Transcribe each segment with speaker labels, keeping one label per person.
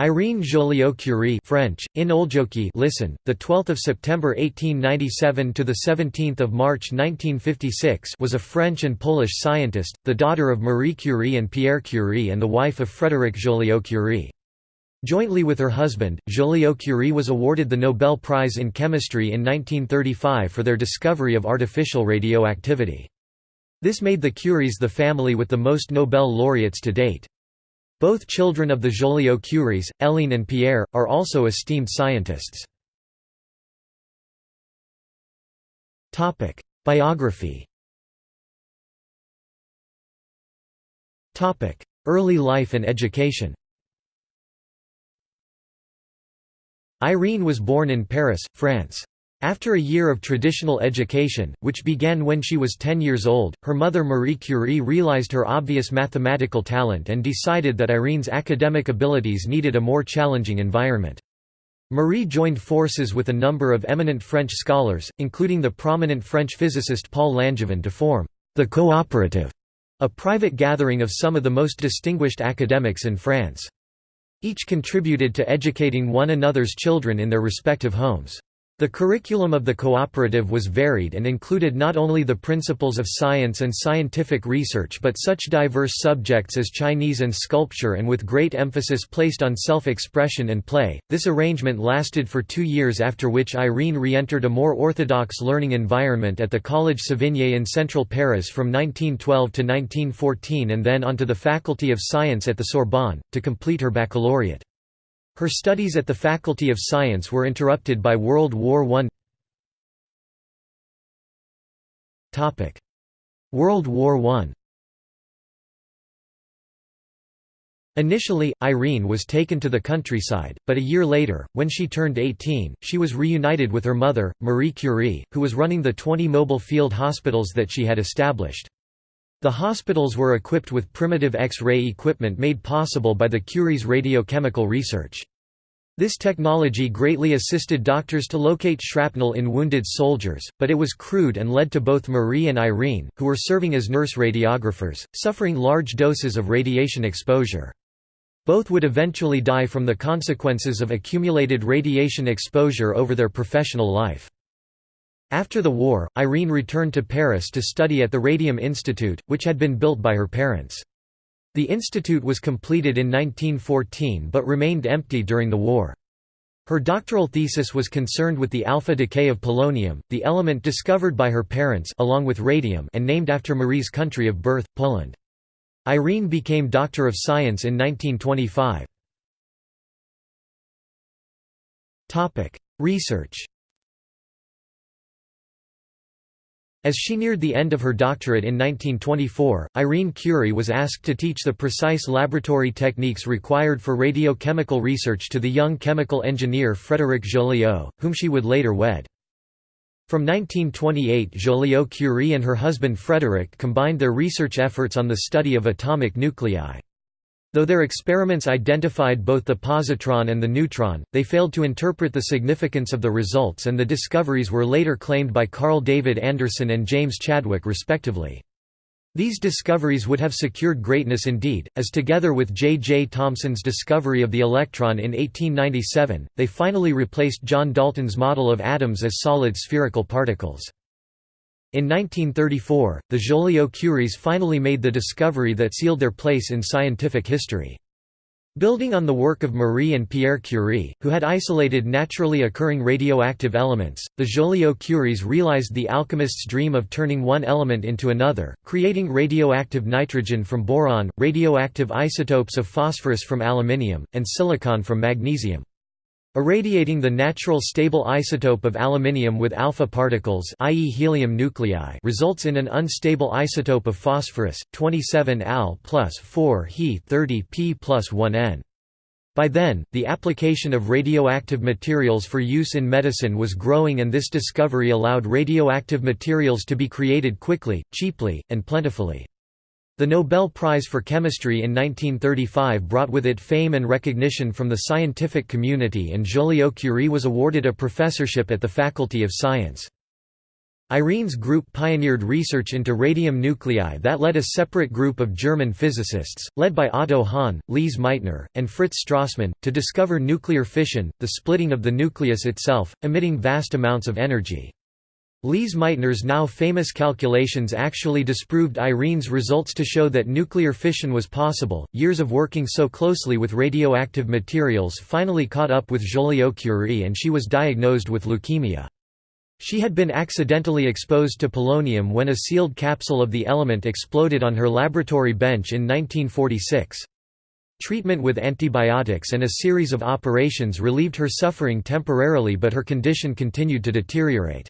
Speaker 1: Irene Joliot-Curie French, Inoljoki listen, the 12th of September 1897 to the 17th of March 1956 was a French and Polish scientist, the daughter of Marie Curie and Pierre Curie and the wife of Frédéric Joliot-Curie. Jointly with her husband, Joliot-Curie was awarded the Nobel Prize in Chemistry in 1935 for their discovery of artificial radioactivity. This made the Curies the family with the most Nobel laureates to date. Both children of the Joliot-Curies, Hélène and Pierre, are also esteemed scientists. Biography Early life and education Irene was born in Paris, France. After a year of traditional education, which began when she was 10 years old, her mother Marie Curie realized her obvious mathematical talent and decided that Irene's academic abilities needed a more challenging environment. Marie joined forces with a number of eminent French scholars, including the prominent French physicist Paul Langevin to form the Cooperative, a private gathering of some of the most distinguished academics in France. Each contributed to educating one another's children in their respective homes. The curriculum of the cooperative was varied and included not only the principles of science and scientific research but such diverse subjects as Chinese and sculpture and with great emphasis placed on self-expression and play. This arrangement lasted for 2 years after which Irene re-entered a more orthodox learning environment at the Collège Savigny in central Paris from 1912 to 1914 and then onto the Faculty of Science at the Sorbonne to complete her baccalaureate. Her studies at the Faculty of Science were interrupted by World War I. World War I Initially, Irene was taken to the countryside, but a year later, when she turned 18, she was reunited with her mother, Marie Curie, who was running the 20 mobile field hospitals that she had established. The hospitals were equipped with primitive X-ray equipment made possible by the Curie's radiochemical research. This technology greatly assisted doctors to locate shrapnel in wounded soldiers, but it was crude and led to both Marie and Irene, who were serving as nurse radiographers, suffering large doses of radiation exposure. Both would eventually die from the consequences of accumulated radiation exposure over their professional life. After the war, Irene returned to Paris to study at the Radium Institute, which had been built by her parents. The institute was completed in 1914 but remained empty during the war. Her doctoral thesis was concerned with the alpha decay of polonium, the element discovered by her parents along with radium and named after Marie's country of birth, Poland. Irene became Doctor of Science in 1925. Research As she neared the end of her doctorate in 1924, Irene Curie was asked to teach the precise laboratory techniques required for radiochemical research to the young chemical engineer Frédéric Joliot, whom she would later wed. From 1928 Joliot-Curie and her husband Frédéric combined their research efforts on the study of atomic nuclei. Though their experiments identified both the positron and the neutron, they failed to interpret the significance of the results and the discoveries were later claimed by Carl David Anderson and James Chadwick respectively. These discoveries would have secured greatness indeed, as together with J. J. Thomson's discovery of the electron in 1897, they finally replaced John Dalton's model of atoms as solid spherical particles. In 1934, the Joliot-Curies finally made the discovery that sealed their place in scientific history. Building on the work of Marie and Pierre Curie, who had isolated naturally occurring radioactive elements, the Joliot-Curies realized the alchemist's dream of turning one element into another, creating radioactive nitrogen from boron, radioactive isotopes of phosphorus from aluminium, and silicon from magnesium. Irradiating the natural stable isotope of aluminium with alpha particles i.e. helium nuclei results in an unstable isotope of phosphorus, 27 Al plus 4 He 30 P plus 1 N. By then, the application of radioactive materials for use in medicine was growing and this discovery allowed radioactive materials to be created quickly, cheaply, and plentifully. The Nobel Prize for Chemistry in 1935 brought with it fame and recognition from the scientific community and Joliot-Curie was awarded a professorship at the Faculty of Science. Irene's group pioneered research into radium nuclei that led a separate group of German physicists, led by Otto Hahn, Lise Meitner, and Fritz Strassmann, to discover nuclear fission, the splitting of the nucleus itself, emitting vast amounts of energy. Lise Meitner's now famous calculations actually disproved Irene's results to show that nuclear fission was possible. Years of working so closely with radioactive materials finally caught up with Joliot-Curie and she was diagnosed with leukemia. She had been accidentally exposed to polonium when a sealed capsule of the element exploded on her laboratory bench in 1946. Treatment with antibiotics and a series of operations relieved her suffering temporarily but her condition continued to deteriorate.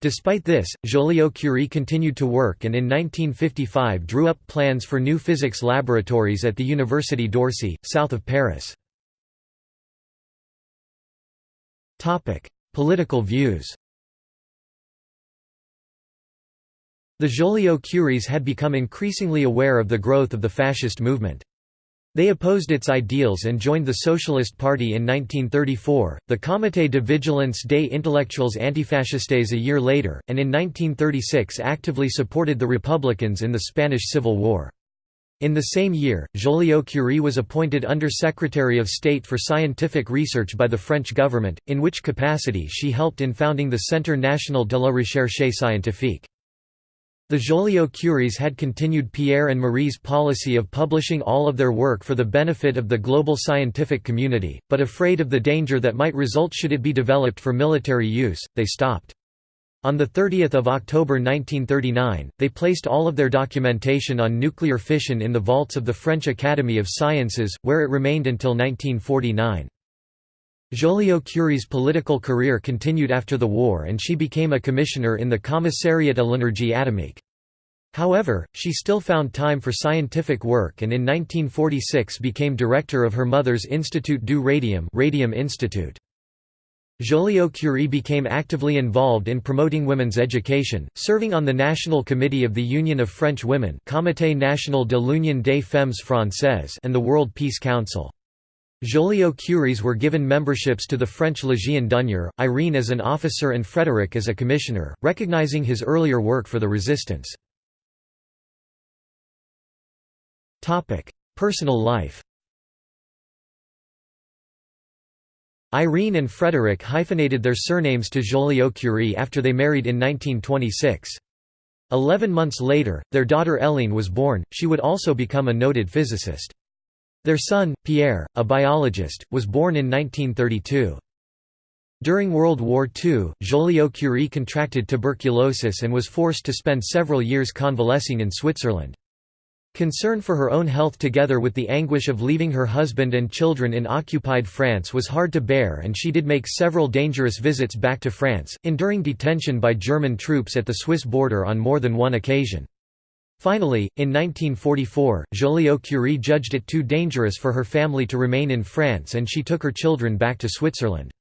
Speaker 1: Despite this, Joliot-Curie continued to work and in 1955 drew up plans for new physics laboratories at the Université d'Orsay, south of Paris. Political views The Joliot-Curies had become increasingly aware of the growth of the fascist movement. They opposed its ideals and joined the Socialist Party in 1934, the Comité de Vigilance des Intellectuels Antifascistes a year later, and in 1936 actively supported the Republicans in the Spanish Civil War. In the same year, Joliot-Curie was appointed Under-Secretary of State for Scientific Research by the French government, in which capacity she helped in founding the Centre National de la Recherche Scientifique. The Joliot-Curies had continued Pierre and Marie's policy of publishing all of their work for the benefit of the global scientific community, but afraid of the danger that might result should it be developed for military use, they stopped. On 30 October 1939, they placed all of their documentation on nuclear fission in the vaults of the French Academy of Sciences, where it remained until 1949. Joliot-Curie's political career continued after the war and she became a commissioner in the Commissariat à l'énergie atomique. However, she still found time for scientific work and in 1946 became director of her mother's Institut du Radium, Radium Institute. Joliot-Curie became actively involved in promoting women's education, serving on the National Committee of the Union of French Women Comité national de l'Union des femmes françaises and the World Peace Council. Joliot-Curies were given memberships to the French Légion d'honneur, Irene as an officer and Frédéric as a commissioner, recognizing his earlier work for the resistance. Personal life Irene and Frédéric hyphenated their surnames to Joliot-Curie after they married in 1926. Eleven months later, their daughter Hélène was born, she would also become a noted physicist. Their son, Pierre, a biologist, was born in 1932. During World War II, Joliot-Curie contracted tuberculosis and was forced to spend several years convalescing in Switzerland. Concern for her own health together with the anguish of leaving her husband and children in occupied France was hard to bear and she did make several dangerous visits back to France, enduring detention by German troops at the Swiss border on more than one occasion. Finally, in 1944, Joliot-Curie judged it too dangerous for her family to remain in France and she took her children back to Switzerland.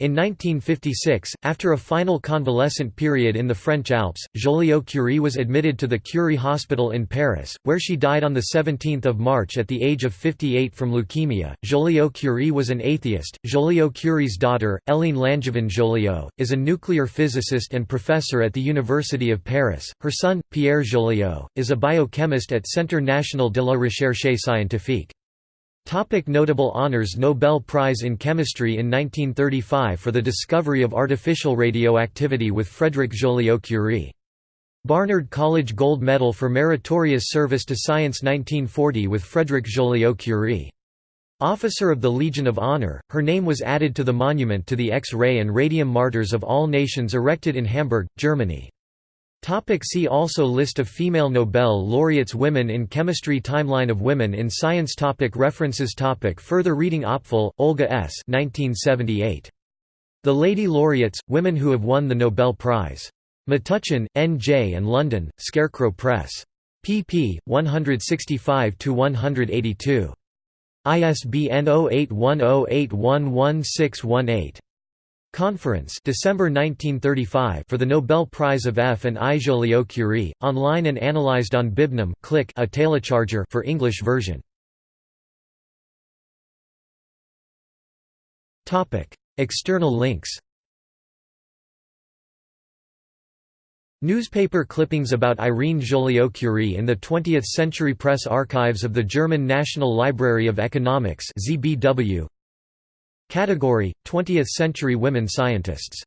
Speaker 1: In 1956, after a final convalescent period in the French Alps, Joliot-Curie was admitted to the Curie Hospital in Paris, where she died on 17 March at the age of 58 from leukemia. Joliot-Curie was an atheist. Joliot-Curie's daughter, Hélène Langevin Joliot, is a nuclear physicist and professor at the University of Paris. Her son, Pierre Joliot, is a biochemist at Centre National de la Recherche Scientifique. Topic notable honors Nobel Prize in Chemistry in 1935 for the discovery of artificial radioactivity with Frédéric Joliot-Curie. Barnard College Gold Medal for Meritorious Service to Science 1940 with Frédéric Joliot-Curie. Officer of the Legion of Honor, her name was added to the monument to the X-ray and radium martyrs of all nations erected in Hamburg, Germany. Topic see also List of female Nobel laureates Women in chemistry Timeline of women in science topic References topic Further reading Opfel, Olga S. 1978. The Lady Laureates, Women Who Have Won the Nobel Prize. Metuchen, N. J. and London, Scarecrow Press. pp. 165–182. ISBN 0810811618. Conference December 1935 for the Nobel Prize of F and I Joliot-Curie, online and analyzed on Bibnum click a telecharger for English version. External links Newspaper clippings about Irene Joliot-Curie in the 20th Century Press Archives of the German National Library of Economics ZBW. Category: 20th century women scientists